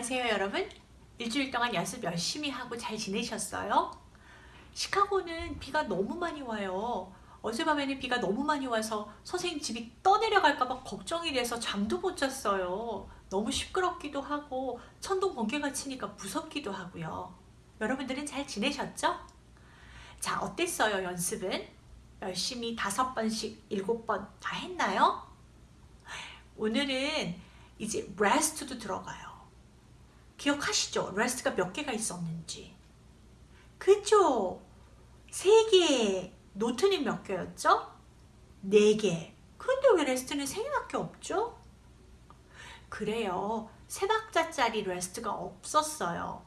안녕하세요 여러분 일주일 동안 연습 열심히 하고 잘 지내셨어요? 시카고는 비가 너무 많이 와요 어젯밤에는 비가 너무 많이 와서 선생님 집이 떠내려갈까봐 걱정이 돼서 잠도 못 잤어요 너무 시끄럽기도 하고 천둥 번개가 치니까 무섭기도 하고요 여러분들은 잘 지내셨죠? 자 어땠어요 연습은? 열심히 다섯 번씩 일곱 번 다 했나요? 오늘은 이제 rest도 들어가요. 기억하시죠? rest가 몇 개가 있었는지. 그죠? 세 개. 노트는 몇 개였죠? 네 개. 근데 왜 rest는 세 개밖에 없죠? 그래요. 세 박자짜리 rest가 없었어요.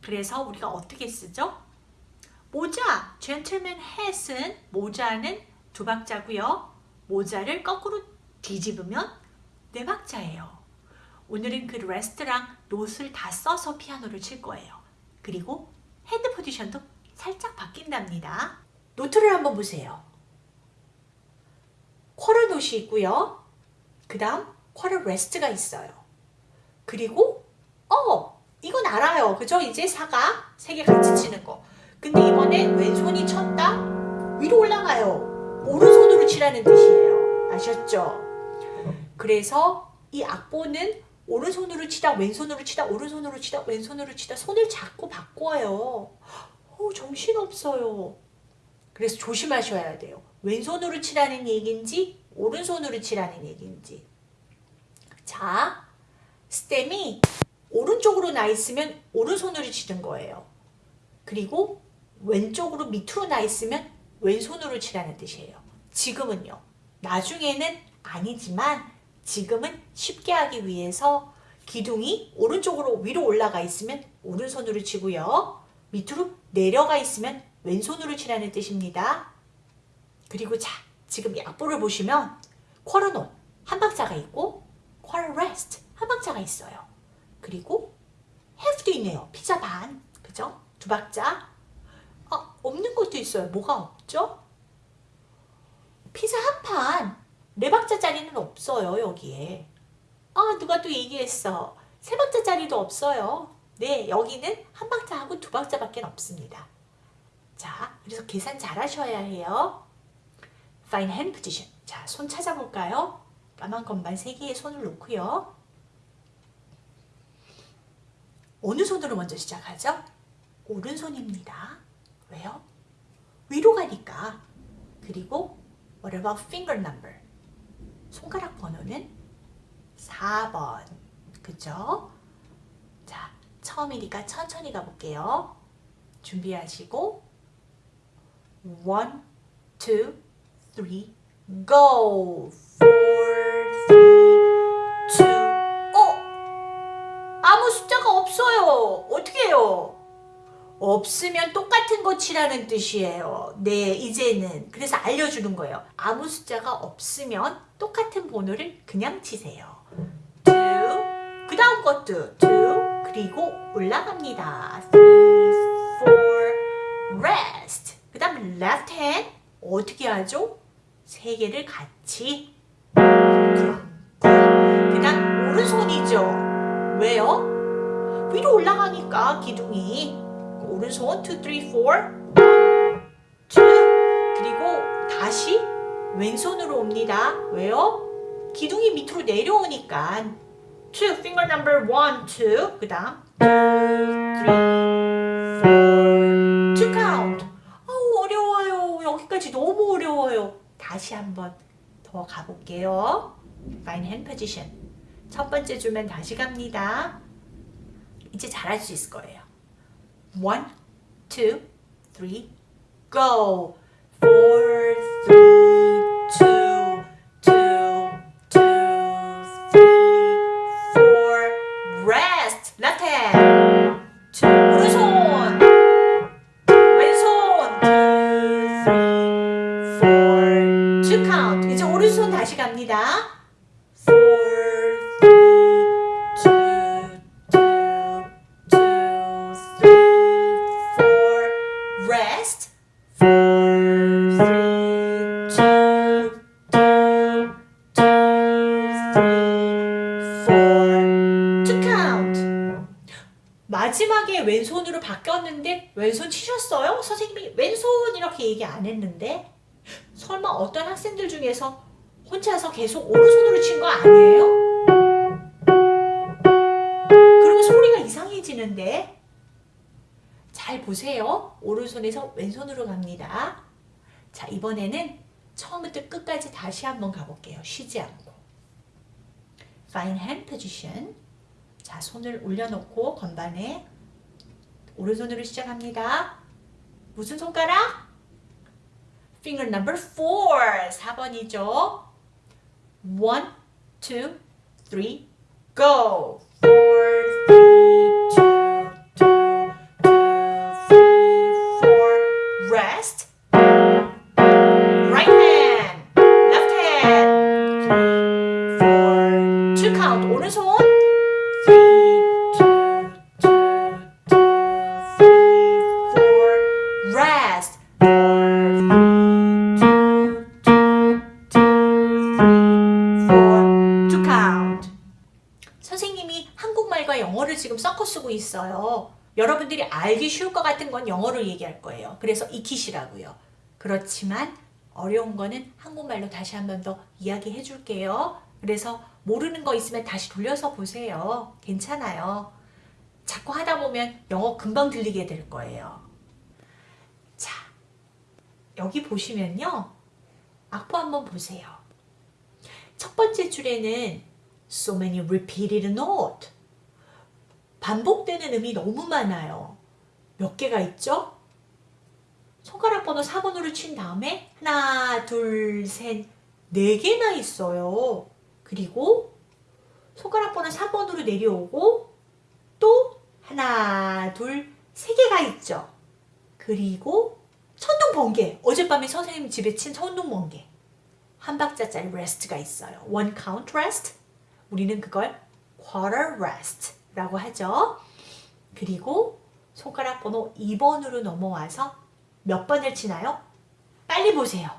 그래서 우리가 어떻게 쓰죠? 모자, gentleman hat은 모자는 두 박자고요. 모자를 거꾸로 뒤집으면 네 박자예요. 오늘은 그 rest랑 note를 다 써서 피아노를 칠 거예요. 그리고 hand position도 살짝 바뀐답니다. 노트를 한번 보세요. 쿼러 노시 있고요. 그 다음 quarter rest가 있어요. 그리고 어 이건 알아요. 그죠? 이제 사가 세 개 같이 치는 거. 근데 이번에 왼손이 쳤다 위로 올라가요. 오른손으로 치라는 뜻이에요. 아셨죠? 그래서 이 악보는 오른손으로 치다 왼손으로 치다 오른손으로 치다 왼손으로 치다 손을 자꾸 바꿔요. 어, 정신없어요. 그래서 조심하셔야 돼요. 왼손으로 치라는 얘기인지 오른손으로 치라는 얘기인지. 자, 스템이 오른쪽으로 나 있으면 오른손으로 치는 거예요. 그리고 왼쪽으로 밑으로 나 있으면 왼손으로 치라는 뜻이에요. 지금은요. 나중에는 아니지만 지금은 쉽게 하기 위해서 기둥이 오른쪽으로 위로 올라가 있으면 오른손으로 치고요. 밑으로 내려가 있으면 왼손으로 치라는 뜻입니다. 그리고 자, 지금 이 악보를 보시면 quarter note 한 박자가 있고 quarter rest 한 박자가 있어요. 그리고 half도 있네요. 피자 반, 그죠? 두 박자. 아, 없는 것도 있어요. 뭐가 없죠? 피자 한 판. 네 박자짜리는 없어요 여기에. 아 누가 또 얘기했어? 세 박자짜리도 없어요. 네 여기는 한 박자하고 두 박자밖에 없습니다. 자 그래서 계산 잘 하셔야 해요. Fine hand position. 자손 찾아볼까요? 까만 세 개의 손을 놓고요. 어느 손으로 먼저 시작하죠? 오른손입니다. 왜요? 위로 가니까. 그리고 What about finger number? 손가락 번호는 4번. 그죠? 자, 처음이니까 천천히 가볼게요. 준비하시고 1, 2, 3, go! 4, 3, 2, 어? 아무 숫자가 없어요. 어떻게 해요? 없으면 똑같은 거 치라는 뜻이에요. 네, 이제는. 그래서 알려주는 거예요. 아무 숫자가 없으면 똑같은 번호를 그냥 치세요. 2, 그 다음 것도 2, 그리고 올라갑니다. 3, 4, rest. 그 다음 left hand 어떻게 하죠? 세 개를 같이 그 다음 오른손이죠. 왜요? 위로 올라가니까 기둥이 오른손 2, 3, 4 2 그리고 다시 왼손으로 옵니다. 왜요? 기둥이 밑으로 내려오니까 2, finger number 1, 2, 그 다음 2, 3, 4, 2 count 아우 어려워요. 여기까지 너무 어려워요. 다시 한번 더 가볼게요. Fine hand position 첫 번째 줄만 다시 갑니다. 이제 잘할 수 있을 거예요. One, two, three, go. Four, three, to count. 마지막에 왼손으로 바뀌었는데 왼손 치셨어요? 선생님이 왼손 이렇게 얘기 안 했는데 설마 어떤 학생들 중에서 혼자서 계속 오른손으로 친 거 아니에요? 그러면 소리가 이상해지는데 잘 보세요. 오른손에서 왼손으로 갑니다. 자 이번에는 처음부터 끝까지 다시 한번 가볼게요. 쉬지 않고 Fine hand position 자 손을 올려놓고 건반에 오른손으로 시작합니다. 무슨 손가락? Finger number 4 4번이죠. 1, 2, 3, go! 4, 3, 있어요. 여러분들이 알기 쉬울 것 같은 건 영어로 얘기할 거예요. 그래서 익히시라고요. 그렇지만 어려운 거는 한국말로 다시 한 번 더 이야기해 줄게요. 그래서 모르는 거 있으면 다시 돌려서 보세요. 괜찮아요. 자꾸 하다 보면 영어 금방 들리게 될 거예요. 자, 여기 보시면요. 악보 한번 보세요. 첫 번째 줄에는 so many repeated note 반복되는 음이 너무 많아요. 몇 개가 있죠? 손가락 번호 4번으로 친 다음에 하나, 둘, 셋, 네 개나 있어요. 그리고 손가락 번호 3번으로 내려오고 또 하나, 둘, 세 개가 있죠. 그리고 천둥 번개. 어젯밤에 선생님 집에 친 천둥 번개. 한 박자짜리 rest가 있어요. one count rest. 우리는 그걸 quarter rest 라고 하죠. 그리고 손가락 번호 2번으로 넘어와서 몇 번을 치나요? 빨리 보세요.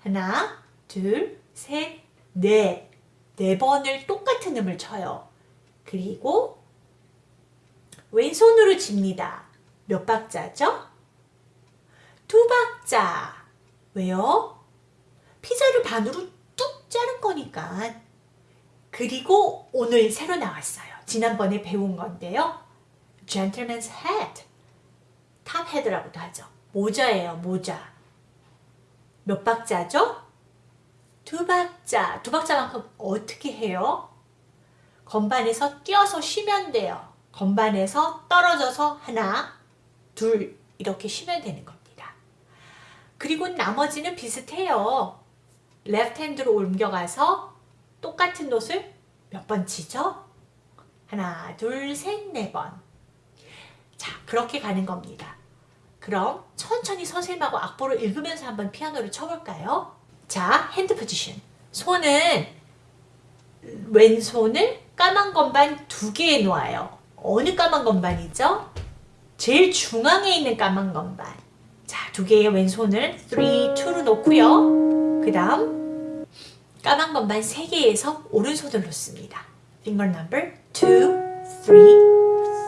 하나, 둘, 셋, 넷. 네 번을 똑같은 음을 쳐요. 그리고 왼손으로 칩니다. 몇 박자죠? 두 박자. 왜요? 피자를 반으로 뚝 자른 거니까. 그리고 오늘 새로 나왔어요. 지난번에 배운 건데요. gentleman's hat. top hat이라고도 하죠. 모자예요, 모자. 몇 박자죠? 두 박자. 두 박자만큼 어떻게 해요? 건반에서 뛰어서 쉬면 돼요. 건반에서 떨어져서 하나, 둘 이렇게 쉬면 되는 겁니다. 그리고 나머지는 비슷해요. left hand로 옮겨가서 똑같은 note를 몇번 치죠? 하나, 둘, 셋, 네 번. 자, 그렇게 가는 겁니다. 그럼 천천히 선생님하고 악보를 읽으면서 한번 피아노를 쳐볼까요? 자, hand position. 손은 왼손을 까만 건반 두 개에 놓아요. 어느 까만 건반이죠? 제일 중앙에 있는 까만 건반. 자, 두 개의 왼손을 3, 2로 놓고요. 그 다음 까만 건반 세 개에서 오른손을 놓습니다. Finger number 2, 3,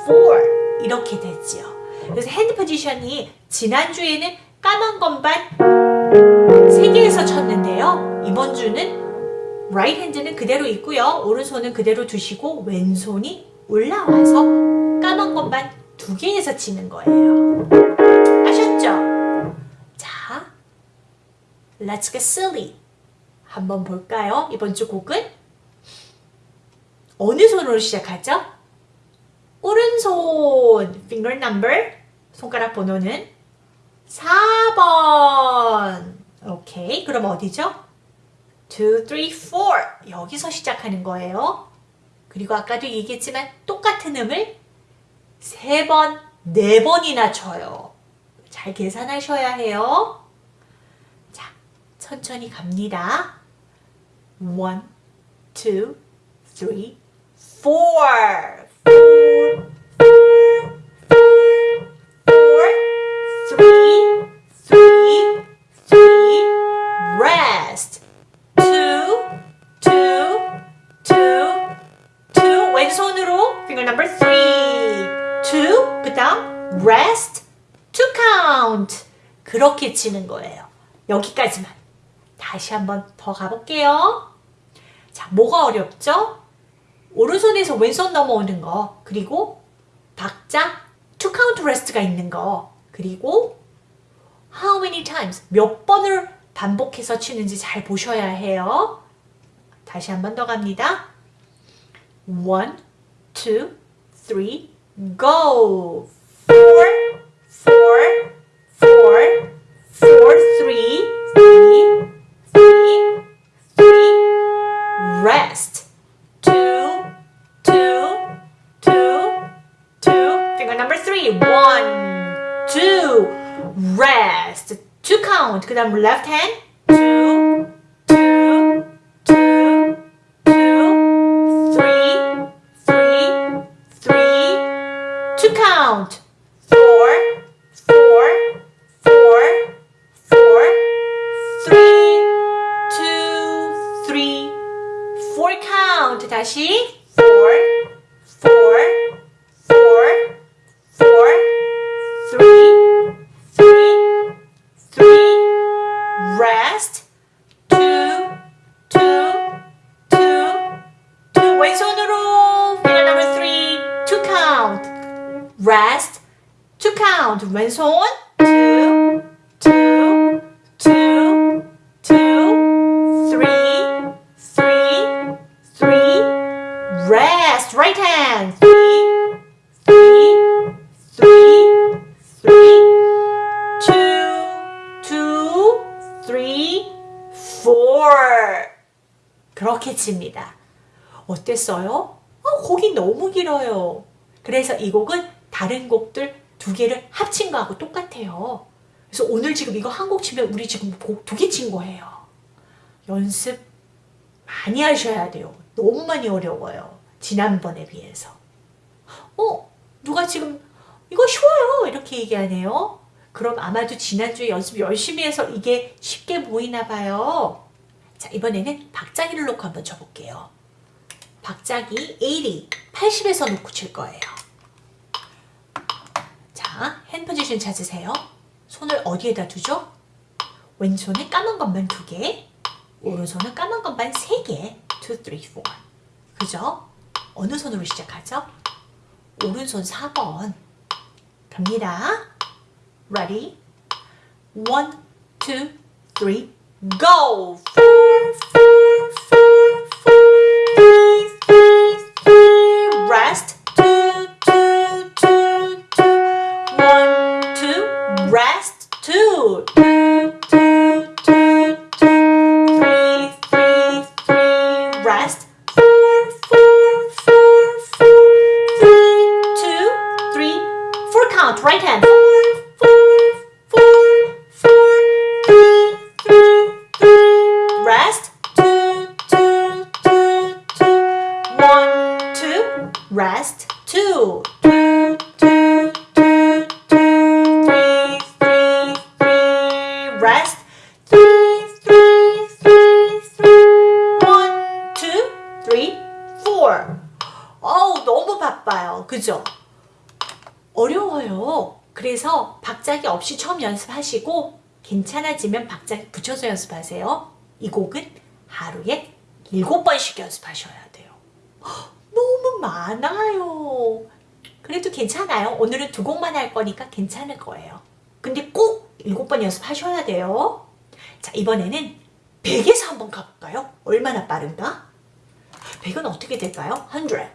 4 이렇게 되지요. 그래서 hand position이 지난주에는 까만 건반 3개에서 쳤는데요. 이번 주는 right hand는 그대로 있고요. 오른손은 그대로 두시고 왼손이 올라와서 까만 건반 2개에서 치는 거예요. 아셨죠? 자, Let's get silly. 한번 볼까요? 이번 주 곡은 어느 손으로 시작하죠? 오른손 finger number 손가락 번호는 4번. 오케이. 그럼 어디죠? 2, 3, 4 여기서 시작하는 거예요. 그리고 아까도 얘기했지만 똑같은 음을 3번, 4번이나 쳐요. 잘 계산하셔야 해요. 자 천천히 갑니다. 1, 2, 3, four, four, four, four, four, three, three, three, rest, two, two, two, two, 왼손으로 finger number three, two, 그 다음 rest, two count 그렇게 치는 거예요. 여기까지만 다시 한번 더 가볼게요. 자, 뭐가 어렵죠? 오른손에서 왼손 넘어오는 거, 그리고 박자 to count rest가 있는 거, 그리고 how many times 몇 번을 반복해서 치는지 잘 보셔야 해요. 다시 한 번 더 갑니다. one, two, three, go. four, four, three. One, two, rest. Two count. Good. I'm left hand. Two, two, two, two, three, three, three. Count. Rest. Right hand. Three, three, three, three. Two, two, three, four. 그렇게 칩니다. 어땠어요? 어, 곡이 너무 길어요. 그래서 이 곡은 다른 곡들 두 개를 합친 거하고 똑같아요. 그래서 오늘 지금 이거 한 곡 치면 우리 지금 곡 두 개 친 거예요. 연습 많이 하셔야 돼요. 너무 많이 어려워요. 지난번에 비해서. 어? 누가 지금 이거 쉬워요. 이렇게 얘기하네요. 그럼 아마도 지난주에 연습 열심히 해서 이게 쉽게 보이나 봐요. 자, 이번에는 박자기를 놓고 한번 쳐볼게요. 박자기 80, 80에서 놓고 칠 거예요. 자, 핸 포지션 찾으세요. 손을 어디에다 두죠? 왼손에 까만 것만 두 개, 오른손은 까만 것만 세 개. 2, 3, 4. 그죠? 어느 손으로 시작하죠? 오른손 4번. 갑니다. Ready? One, two, three, go! Four, four, four, 어우, 너무 바빠요. 그죠? 어려워요. 그래서 박자기 없이 처음 연습하시고 괜찮아지면 박자기 붙여서 연습하세요. 이 곡은 하루에 일곱 번씩 연습하셔야 돼요. 헉, 너무 많아요. 그래도 괜찮아요. 오늘은 두 곡만 할 거니까 괜찮을 거예요. 근데 꼭 일곱 번 연습하셔야 돼요. 자, 이번에는 100에서 한번 가볼까요? 얼마나 빠른가? 100은 어떻게 될까요? 100.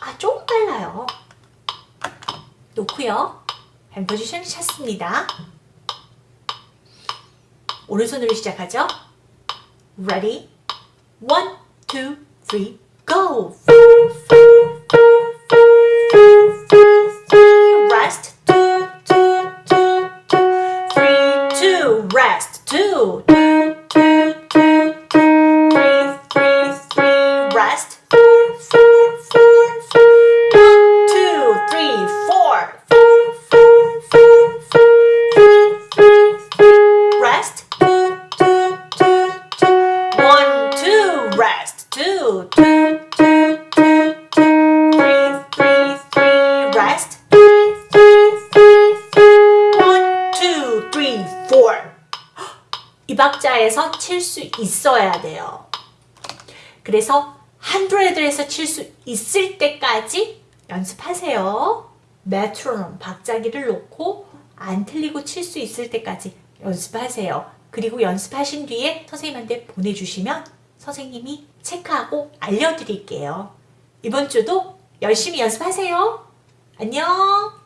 아, 조금 빨라요. 놓고요. 핸 포지션 찾습니다. 오른손으로 시작하죠. Ready? One, two, three, go! 칠 수 있어야 돼요. 그래서 100에서 칠 수 있을 때까지 연습하세요. 메트로놈 박자기를 놓고 안 틀리고 칠 수 있을 때까지 연습하세요. 그리고 연습하신 뒤에 선생님한테 보내주시면 선생님이 체크하고 알려드릴게요. 이번 주도 열심히 연습하세요. 안녕!